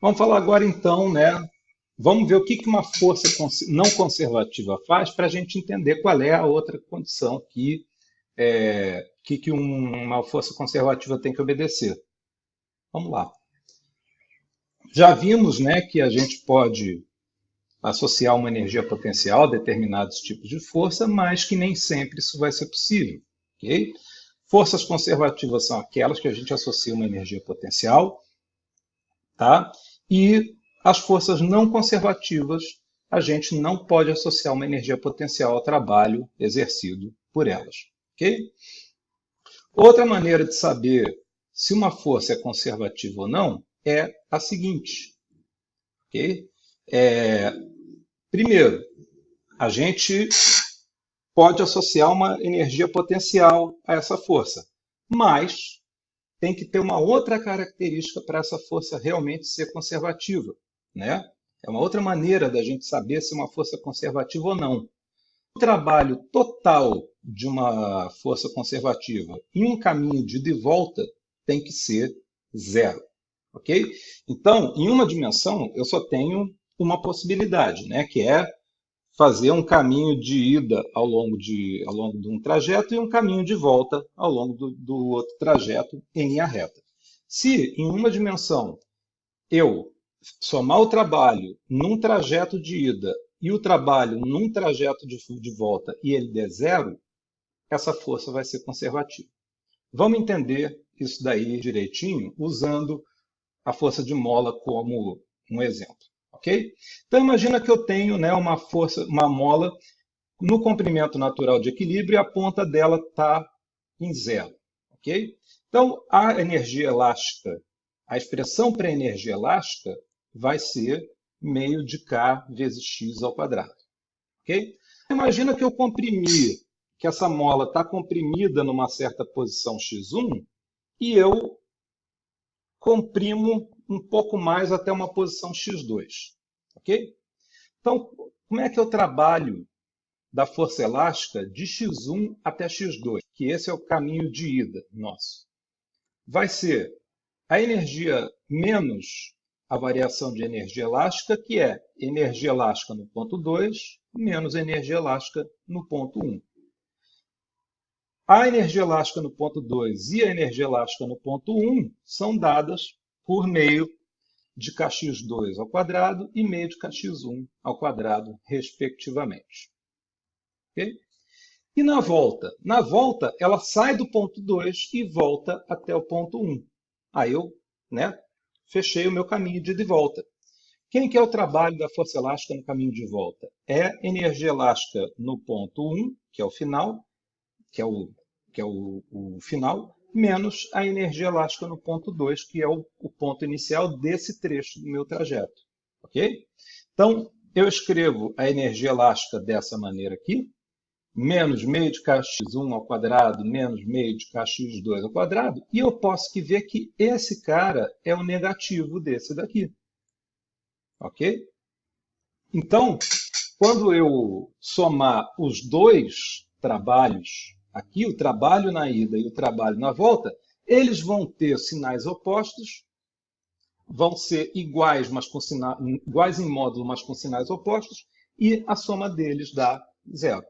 Vamos falar agora então, né? Vamos ver o que uma força não conservativa faz para a gente entender qual é a outra condição que, é, que, uma força conservativa tem que obedecer. Vamos lá. Já vimos né, que a gente pode associar uma energia potencial a determinados tipos de força, mas que nem sempre isso vai ser possível. Okay? Forças conservativas são aquelas que a gente associa uma energia potencial, tá? E as forças não conservativas a gente não pode associar uma energia potencial ao trabalho exercido por elas. Okay? Outra maneira de saber se uma força é conservativa ou não é a seguinte. Okay? É, primeiro, a gente pode associar uma energia potencial a essa força, mas tem que ter uma outra característica para essa força realmente ser conservativa. Né? É uma outra maneira da gente saber se uma força é conservativa ou não. O trabalho total de uma força conservativa em um caminho de ida e volta tem que ser zero ok? Então, em uma dimensão, eu só tenho uma possibilidade, né, que é fazer um caminho de ida ao longo de, ao longo de um trajeto e um caminho de volta ao longo do, do outro trajeto em linha reta. Se em uma dimensão eu somar o trabalho num trajeto de ida e o trabalho num trajeto de, de volta e ele der zero, essa força vai ser conservativa. Vamos entender isso daí direitinho usando a força de mola como um exemplo. Ok? Então imagina que eu tenho né, uma força, uma mola no comprimento natural de equilíbrio e a ponta dela está em zero. ok? Então a energia elástica, a expressão para a energia elástica vai ser meio de K vezes x ao quadrado. ok? Imagina que eu comprimi, que essa mola está comprimida numa certa posição x1 e eu comprimo um pouco mais até uma posição x2. Ok? Então, como é que eu trabalho da força elástica de x1 até x2? Que esse é o caminho de ida nosso. Vai ser a energia menos a variação de energia elástica, que é energia elástica no ponto 2 menos energia elástica no ponto 1. A energia elástica no ponto 2 e a energia elástica no ponto 1 são dadas por meio de kx2 ao quadrado e meio de kx1 ao quadrado, respectivamente. Okay? E na volta? Na volta, ela sai do ponto 2 e volta até o ponto 1. Aí eu né, fechei o meu caminho de ida e volta. Quem que é o trabalho da força elástica no caminho de volta? É energia elástica no ponto 1, que é o final, que é o que é o, o final, menos a energia elástica no ponto 2, que é o, o, ponto inicial desse trecho do meu trajeto. Ok? Então, eu escrevo a energia elástica dessa maneira aqui, menos meio de kx1 ao quadrado, menos meio de kx2 ao quadrado, e eu posso que ver que esse cara é o negativo desse daqui. Ok? Então, quando eu somar os dois trabalhos aqui, o trabalho na ida e o trabalho na volta, eles vão ter sinais opostos, vão ser iguais, mas com sina... iguais em módulo, mas com sinais opostos, e a soma deles dá zero.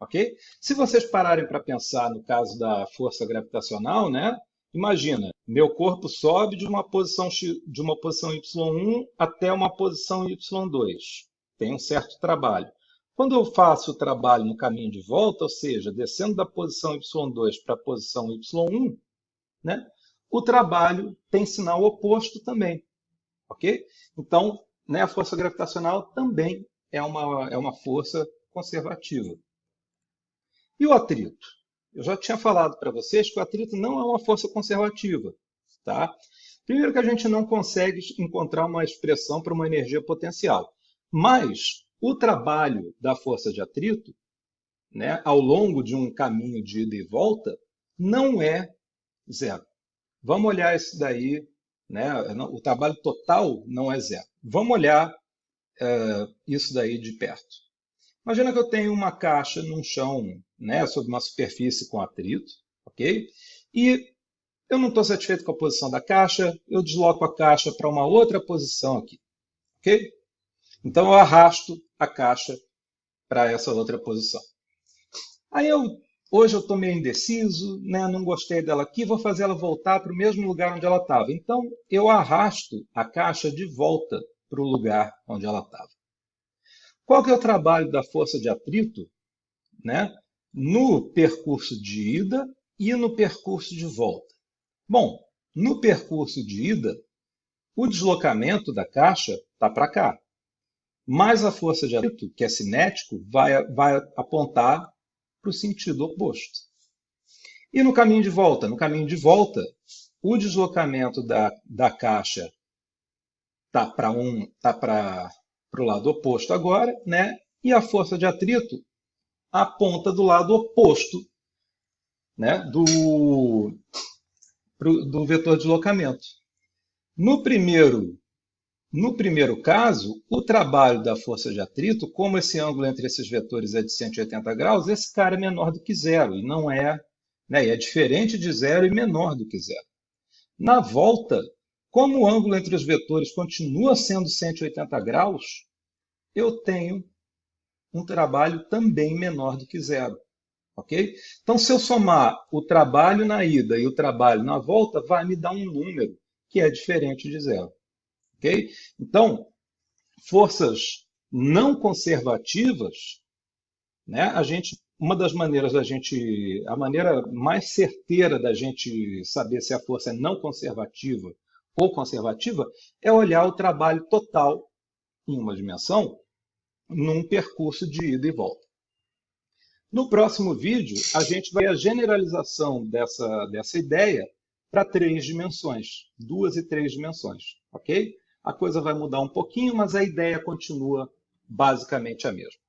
Ok? Se vocês pararem para pensar no caso da força gravitacional, né? Imagina, meu corpo sobe de uma posição de uma posição y1 até uma posição y2. Tem um certo trabalho. Quando eu faço o trabalho no caminho de volta, ou seja, descendo da posição y2 para a posição y1, né, o trabalho tem sinal oposto também. Ok? Então, né, a força gravitacional também é uma, é uma força conservativa. E o atrito? Eu já tinha falado para vocês que o atrito não é uma força conservativa. Tá? Primeiro que a gente não consegue encontrar uma expressão para uma energia potencial. Mas o trabalho da força de atrito, né, ao longo de um caminho de ida e volta, não é zero. Vamos olhar isso daí, né, o trabalho total não é zero. Vamos olhar é, isso daí de perto. Imagina que eu tenho uma caixa num chão, né, sobre uma superfície com atrito, ok? E eu não estou satisfeito com a posição da caixa, eu desloco a caixa para uma outra posição aqui. Ok? Então eu arrasto a caixa para essa outra posição. Aí eu, hoje eu estou meio indeciso, né? não gostei dela aqui, vou fazer ela voltar para o mesmo lugar onde ela estava. Então eu arrasto a caixa de volta para o lugar onde ela estava. Qual que é o trabalho da força de atrito né? no percurso de ida e no percurso de volta? Bom, no percurso de ida, o deslocamento da caixa está para cá. Mas a força de atrito, que é cinético, vai, vai apontar para o sentido oposto. E no caminho de volta? No caminho de volta, o deslocamento da, da caixa está para um, tá o lado oposto agora, né? e a força de atrito aponta do lado oposto né? do, pro, do vetor de deslocamento. No primeiro, no primeiro caso, o trabalho da força de atrito, como esse ângulo entre esses vetores é de 180 graus, esse cara é menor do que zero, e não é, né, é diferente de zero e menor do que zero. Na volta, como o ângulo entre os vetores continua sendo 180 graus, eu tenho um trabalho também menor do que zero. Ok? Então, se eu somar o trabalho na ida e o trabalho na volta, vai me dar um número que é diferente de zero. Ok? Então, forças não conservativas, né, a gente, uma das maneiras da gente, a maneira mais certeira da gente saber se a força é não conservativa ou conservativa é olhar o trabalho total em uma dimensão num percurso de ida e volta. No próximo vídeo, a gente vai a generalização dessa, dessa ideia para três dimensões, duas e três dimensões, ok? A coisa vai mudar um pouquinho, mas a ideia continua basicamente a mesma.